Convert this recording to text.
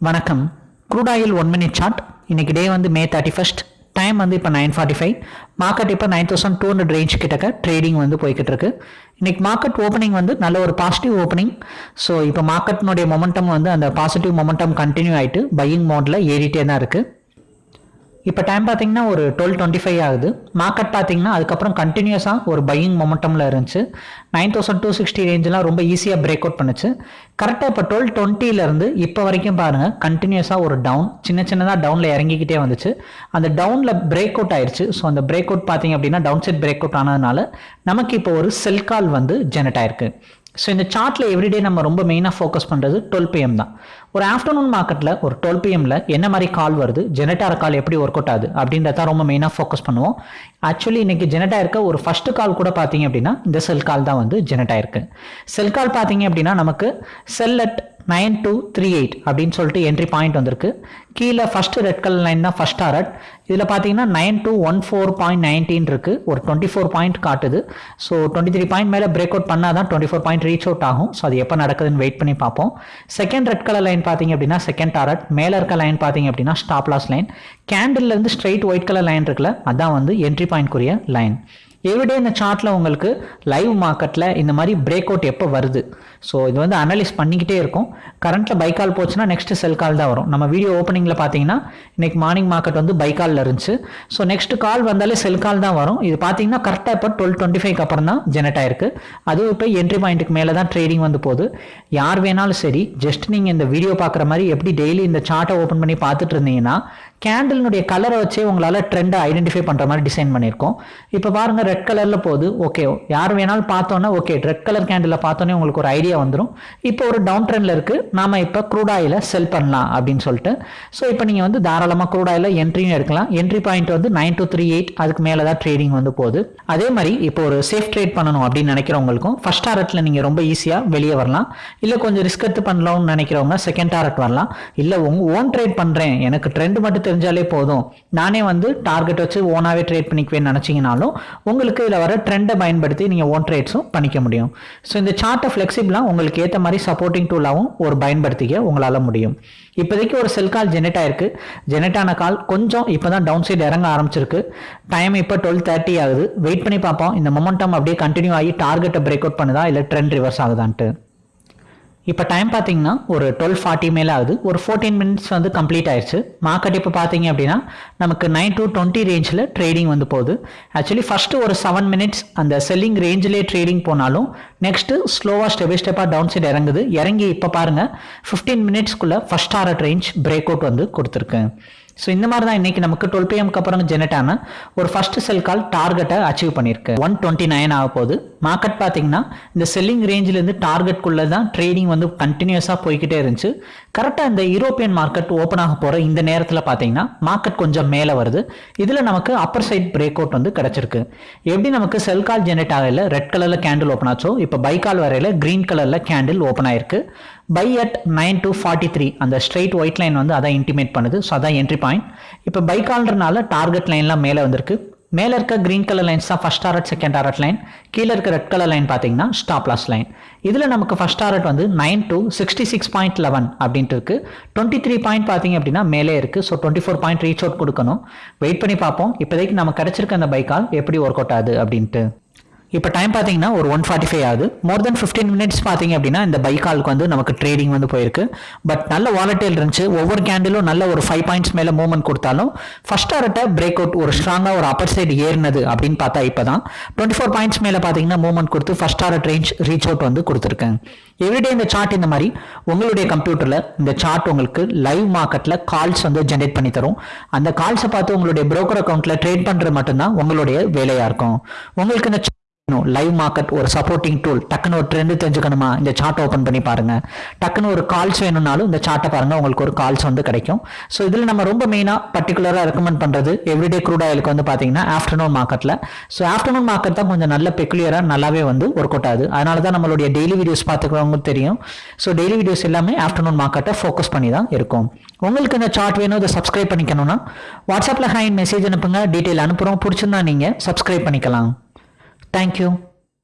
வணக்கம். Crude oil one minute chart இன்னைக்கு day வந்து மே தேர்ட்டி ஃபஸ்ட் டைம் வந்து இப்போ நைன் ஃபார்ட்டி ஃபைவ் மார்க்கெட் இப்போ nine thousand two hundred range கிட்டக்க ட்ரேடிங் வந்து போய்கிட்டு இருக்கு. இன்னைக்கு மார்க்கெட் ஓப்பனிங் வந்து நல்ல ஒரு பாசிட்டிவ் ஓப்பனிங் ஸோ இப்போ மார்க்கெட்னுடைய மொமெண்டம் வந்து அந்த பாசிட்டிவ் மொமெண்டம் கண்டினியூ ஆகிட்டு பையிங் மோடில் ஏறிட்டே தான் இருக்குது இப்போ டைம் பார்த்தீங்கன்னா ஒரு டுவெல் டுவெண்ட்டி ஃபைவ் ஆகுது. மார்க்கெட் பார்த்தீங்கன்னா அதுக்கப்புறம் கண்டினியூஸாக ஒரு பையிங் மொமெண்டமில் இருந்துச்சு. நைன் தௌசண்ட் டூ சிக்ஸ்டி ரேஞ்செலாம் ரொம்ப ஈஸியாக பிரேக் அவுட் பண்ணுச்சு. கரெக்டாக இப்போ டுவெல் டுவெண்ட்டிலேருந்து இப்போ வரைக்கும் பாருங்கள் கண்டினியூஸாக ஒரு டவுன் சின்ன சின்னதாக டவுனில் இறங்கிக்கிட்டே வந்துச்சு. அந்த டவுனில் பிரேக் அவுட் ஆயிடுச்சு ஸோ அந்த பிரேக் அவுட் பார்த்தீங்க அப்படின்னா டவுன் சைட் பிரேக் அவுட் ஆனதுனால நமக்கு இப்போ ஒரு செல் கால் வந்து ஜெனரேட் ஆயிருக்கு. ஸோ இந்த சார்ட்டில் எவ்ரிடே நம்ம ரொம்ப மெயினாக ஃபோக்கஸ் பண்ணுறது டுவெல் பிஎம் தான். ஒரு ஆஃப்டர்நூன் மார்க்கெட்டில் ஒரு டுவெல் பிஎம்மில் என்ன மாதிரி கால் வருது ஜெனட்டார கால் எப்படி ஒர்க் அவுட் ஆகுது அப்படின்றத ரொம்ப மெயினாக ஃபோக்கஸ் பண்ணுவோம். ஆக்சுவலி இன்னைக்கு ஜெனட் இருக்க ஒரு ஃபஸ்ட்டு கால் கூட பார்த்தீங்க அப்படின்னா இந்த செல் கால் தான் வந்து ஜெனட் இருக்குது செல் கால் பார்த்தீங்க அப்படின்னா நமக்கு sell at nine two three eight அப்படின்னு சொல்லிட்டு என்ட்ரி பாயிண்ட் வந்திருக்கு. கீழே ஃபஸ்ட்டு ரெட் கலர் லைன் தான் ஃபர்ஸ்ட் டாரட் இதில் பார்த்தீங்கன்னா nine two one four point nineteen இருக்கு. ஒரு டுவெண்ட்டி ஃபோர் பாயிண்ட் காட்டுது. ஸோ டுவெண்ட்டி த்ரீ பாயிண்ட் மேலே பிரேக் அவுட் பண்ணால் தான் twenty four point reach out ஆகும். ஸோ அது எப்போ நடக்குதுன்னு வெயிட் பண்ணி பார்ப்போம். செகண்ட் ரெட் கலர் லைன் பார்த்தீங்க அப்படின்னா செகண்ட் டாரட் மேலே இருக்க லைன் பார்த்தீங்க அப்படின்னா ஸ்டாப் லாஸ் லைன் கேண்டில் இருந்து ஸ்ட்ரைட் ஒயிட் கலர் லைன் இருக்குல்ல அதான் வந்து என்ட்ரி பாயிண்ட்க்குரிய லைன் எவ்ரிடே இந்த சார்ட்டில் உங்களுக்கு லைவ் மார்க்கெட்டில் இந்த மாதிரி பிரேக் அவுட் எப்போ வருது? ஸோ இது வந்து அனலைஸ் பண்ணிக்கிட்டே இருக்கும். கரண்ட்டில் பைக்கால் போச்சுன்னா நெக்ஸ்ட் செல் கால் தான் வரும். நம்ம வீடியோ ஓப்பனிங்கில் பார்த்தீங்கன்னா இன்றைக்கி மார்னிங் மார்க்கெட் வந்து பைக்காலில் இருந்துச்சு. ஸோ நெக்ஸ்ட் கால் வந்தாலே செல் கால் தான் வரும். இது பார்த்தீங்கன்னா கரெக்டாக இப்போ டுவெல் டுவெண்ட்டி ஃபைவ் அப்புறம் தான் ஜெனரேட் ஆயிருக்கு. அதுவும் இப்போ என்ட்ரி பாயிண்ட்டுக்கு மேலே தான் ட்ரேடிங் வந்து போகுது. யார் வேணாலும் சரி ஜஸ்ட் நீங்கள் இந்த வீடியோ பார்க்குற மாதிரி எப்படி டெய்லி இந்த சார்ட்டை ஓப்பன் பண்ணி பார்த்துட்டு இருந்தீங்கன்னா கேண்டிலினுடைய கலரை வச்சே உங்களால் ட்ரெண்டை ஐடென்டிஃபை பண்ணுற மாதிரி டிசைன் பண்ணியிருக்கோம். இப்போ பாருங்கள் ரெட் கலரில் போகுது. ஓகே யார் வேணாலும் பார்த்தோன்னா ஓகே ரெட் கலர் கேண்டில் பார்த்தோன்னே உங்களுக்கு ஒரு ஐடியா வந்துடும் இப்போ ஒரு டவுன் ட்ரெண்டில் இருக்குது நாம இப்போ க்ரூட் செல் பண்ணலாம் அப்படின்னு சொல்லிட்டு. ஸோ இப்போ நீங்கள் வந்து தாராளமாக க்ரூட் என்ட்ரியும் எடுக்கலாம். என்ட்ரி பாயிண்ட் வந்து நைன் டூ த்ரீ எயிட் அதுக்கு மேலே தான் ட்ரேடிங் வந்து போகுது. அதே மாதிரி இப்போ ஒரு சேஃப் ட்ரேட் பண்ணணும் அப்படின்னு நினைக்கிறவங்களுக்கும் ஃபர்ஸ்ட் டாரட்டில் நீங்கள் ரொம்ப ஈஸியாக வெளியே வரலாம். இல்லை கொஞ்சம் ரிஸ்க் எடுத்து பண்ணலாம்னு நினைக்கிறவங்க செகண்ட் டாரட் வரலாம். இல்லை உங்கள் ஓன் ட்ரேட் பண்ணுறேன் எனக்கு ட்ரெண்ட் மட்டும் தெரிஞ்சாலே போதும். நானே வந்து டார்கெட் வச்சு ஓனாகவே ட்ரேட் பண்ணிக்குவேன்னு நினச்சிங்கனாலும் உங்களுக்கு இதில் வர ட்ரெண்டை பயன்படுத்தி நீங்கள் ஓன் ட்ரேட்ஸும் பண்ணிக்க முடியும். ஸோ இந்த சார்ட்டை ஃப்ளெக்சிபிளாக உங்களுக்கு ஏற்ற மாதிரி சப்போர்ட்டிங் டூலாகவும் ஒரு பயன்படுத்திக்க உங்களால் முடியும். இப்போதைக்கு ஒரு செல் கால் ஜெனரேட் ஆயிருக்கு. ஜெனரேட் ஆன கால் கொஞ்சம் இப்போ தான் டவுன் சைடு இறங்க ஆரம்பிச்சிருக்கு. டைம் இப்போ டுவெல் தேர்ட்டி ஆகுது. வெயிட் பண்ணி பார்ப்போம். இந்த மொமெண்டம் அப்படியே கண்டினியூ ஆகி டார்கெட்டை பிரேக் அவுட் பண்ணுதா? இல்லை ட்ரெண்ட் ரிவர்ஸ் ஆகுதான்ட்டு. இப்போ டைம் பார்த்தீங்கன்னா ஒரு டுவெல் ஃபார்ட்டி மேலே ஆகுது. ஒரு ஃபோர்டீன் மினிட்ஸ் வந்து கம்ப்ளீட் ஆயிடுச்சு. மார்க்கெட் இப்போ பார்த்தீங்க அப்படின்னா நமக்கு நைன் டு டுவெண்ட்டி ரேஞ்சில் ட்ரேடிங் வந்து போகுது. ஆக்சுவலி ஃபஸ்ட்டு ஒரு செவன் மினிட்ஸ் அந்த செல்லிங் ரேஞ்சிலே ட்ரேடிங் போனாலும் நெக்ஸ்ட்டு ஸ்லோவாக ஸ்டெப் பை ஸ்டெப்பாக டவுன் சைடு இறங்குது. இறங்கி இப்போ பாருங்கள் fifteen மினிட்ஸ்க்குள்ளே first hour range break out வந்து கொடுத்துருக்கு. ஸோ இந்த மாதிரி தான் இன்னைக்கு நமக்கு டுவெல் பிஎம்க்கு அப்புறம் ஜெனரேட் ஆன ஒரு ஃபர்ஸ்ட் செல் கால் டார்கெட்டை அச்சீவ் பண்ணியிருக்கு. ஒன் டுவெண்ட்டி நைன் ஆக போகுது. மார்க்கெட் பார்த்தீங்கன்னா இந்த செல்லிங் ரேஞ்சிலேருந்து டார்கெட்குள்ளே தான் ட்ரேடிங் வந்து கண்டினியூஸாக போய்கிட்டே இருந்துச்சு. கரெக்டாக இந்த யூரோப்பியன் மார்க்கெட் ஓப்பன் ஆக போகிற இந்த நேரத்தில் பார்த்தீங்கன்னா மார்க்கெட் கொஞ்சம் மேலே வருது. இதில் நமக்கு அப்பர் சைட் பிரேக் அவுட் வந்து கிடச்சிருக்கு. எப்படி நமக்கு செல் கால் ஜெனரேட் ஆகல? ரெட் கலரில் கேண்டில் ஓப்பன் ஆச்சோ? இப்போ பை கால் வரையில் க்ரீன் கலரில் கேண்டில் ஓப்பன் ஆயிருக்கு. Buy at nine two forty three அந்த ஸ்ட்ரெயிட் ஒயிட் லைன் வந்து அதான் இன்டிமேட் பண்ணுது. ஸோ அதான் என்ட்ரி பாயிண்ட் இப்போ பை கால்ன்றனால டார்கெட் லைன்லாம் மேலே வந்திருக்கு. மேலே இருக்க க்ரீன் கலர் லைன்ஸ் தான் first target second target line கீழே இருக்க ரெட் கலர் லைன் பார்த்தீங்கன்னா ஸ்டாப் லாஸ் லைன் இதில் நமக்கு ஃபஸ்ட் டாரட் வந்து nine two sixty six point eleven அப்படின்ட்டு இருக்கு. டுவெண்ட்டி த்ரீ பாயிண்ட் பார்த்தீங்க அப்படின்னா மேலே இருக்கு. So twenty four point reach out கொடுக்கணும். வெயிட் பண்ணி பார்ப்போம். இப்போதைக்கு நம்ம கிடைச்சிருக்க அந்த பைக்கால் எப்படி ஒர்க் அவுட் ஆகுது அப்படின்ட்டு. இப்போ டைம் பார்த்தீங்கன்னா ஒரு ஒன் ஃபார்ட்டி ஃபைவ் ஆகுது. மோர் தென் ஃபிஃப்டீன் மினிட்ஸ் பார்த்தீங்க அப்படின்னா இந்த பைக்காலுக்கு வந்து நமக்கு ட்ரேடிங் வந்து போயிருக்கு. பட் நல்ல வாலட்டைல் இருந்துச்சு. ஒவ்வொரு கேண்டிலும் நல்ல ஒரு ஃபைவ் பாயிண்ட்ஸ் மேலே மூவ்மெண்ட் கொடுத்தாலும் ஃபர்ஸ்ட் ஆர்ட்ட பிரேக் அவுட் ஒரு ஸ்ட்ராங்காக ஒரு அப்பர் சைடு ஏறினது அப்படின்னு பார்த்தா இப்போ தான் டுவெண்ட்டி ஃபோர் பாயிண்ட்ஸ் மேலே பார்த்தீங்கன்னா மூவ்மெண்ட் கொடுத்து first hour range reach out வந்து கொடுத்துருக்கேன் எவ்ரிடே இந்த சார்ட் இந்த மாதிரி உங்களுடைய கம்ப்யூட்டரில் இந்த சார்ட் உங்களுக்கு லைவ் மார்க்கெட்டில் கால்ஸ் வந்து ஜென்ரேட் பண்ணி தரும். அந்த கால்ஸை பார்த்து உங்களுடைய ப்ரோக்கர் அக்கௌண்ட்டில் ட்ரேட் பண்ணுறது மட்டும்தான் உங்களுடைய வேலையாக இருக்கும். உங்களுக்கு இந்த லைவ் மார்க்கெட் ஒரு சப்போர்ட்டிங் டூல் டக்குன்னு ஒரு ட்ரெண்டு தெரிஞ்சுக்கணுமா? இந்த சார்ட் ஓப்பன் பண்ணி பாருங்க. டக்குன்னு ஒரு கால்ஸ் வேணும்னாலும் இந்த சார்ட்டை பாருங்க. உங்களுக்கு ஒரு கால்ஸ் வந்து கிடைக்கும். ஸோ இதில் நம்ம ரொம்ப மெயினாக பர்டிகுலராக ரெக்கமெண்ட் பண்ணுறது எவ்ரிடே க்ரூட் ஆயிலுக்கு வந்து பார்த்தீங்கன்னா ஆஃப்டர்நூன் மார்க்கெட்டில் ஸோ ஆஃப்டர்நூன் மார்க்கெட் தான் கொஞ்சம் நல்ல பெக்குலியராக நல்லாவே வந்து ஒர்க் அவுட் ஆகுது. அதனால தான் நம்மளுடைய டெய்லி வீடியோஸ் பார்த்துக்கிறவங்க தெரியும். ஸோ டெய்லி வீடியோஸ் எல்லாமே ஆஃப்டர்நூன் மார்க்கெட்டை ஃபோக்கஸ் பண்ணி தான் இருக்கும். உங்களுக்கு இந்த சார்ட் வேணும் இதை சப்ஸ்கிரைப் பண்ணிக்கணும்னா வாட்ஸ்அப்பில் ஹேண்ட் மெசேஜ் அனுப்புங்க. டீட்டெயில் அனுப்புகிறோம் பிடிச்சிருந்தா நீங்கள் சப்ஸ்கிரைப் பண்ணிக்கலாம். Thank you.